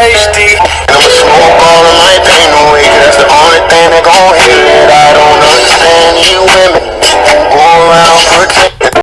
HD.